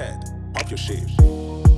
head. pop your shit.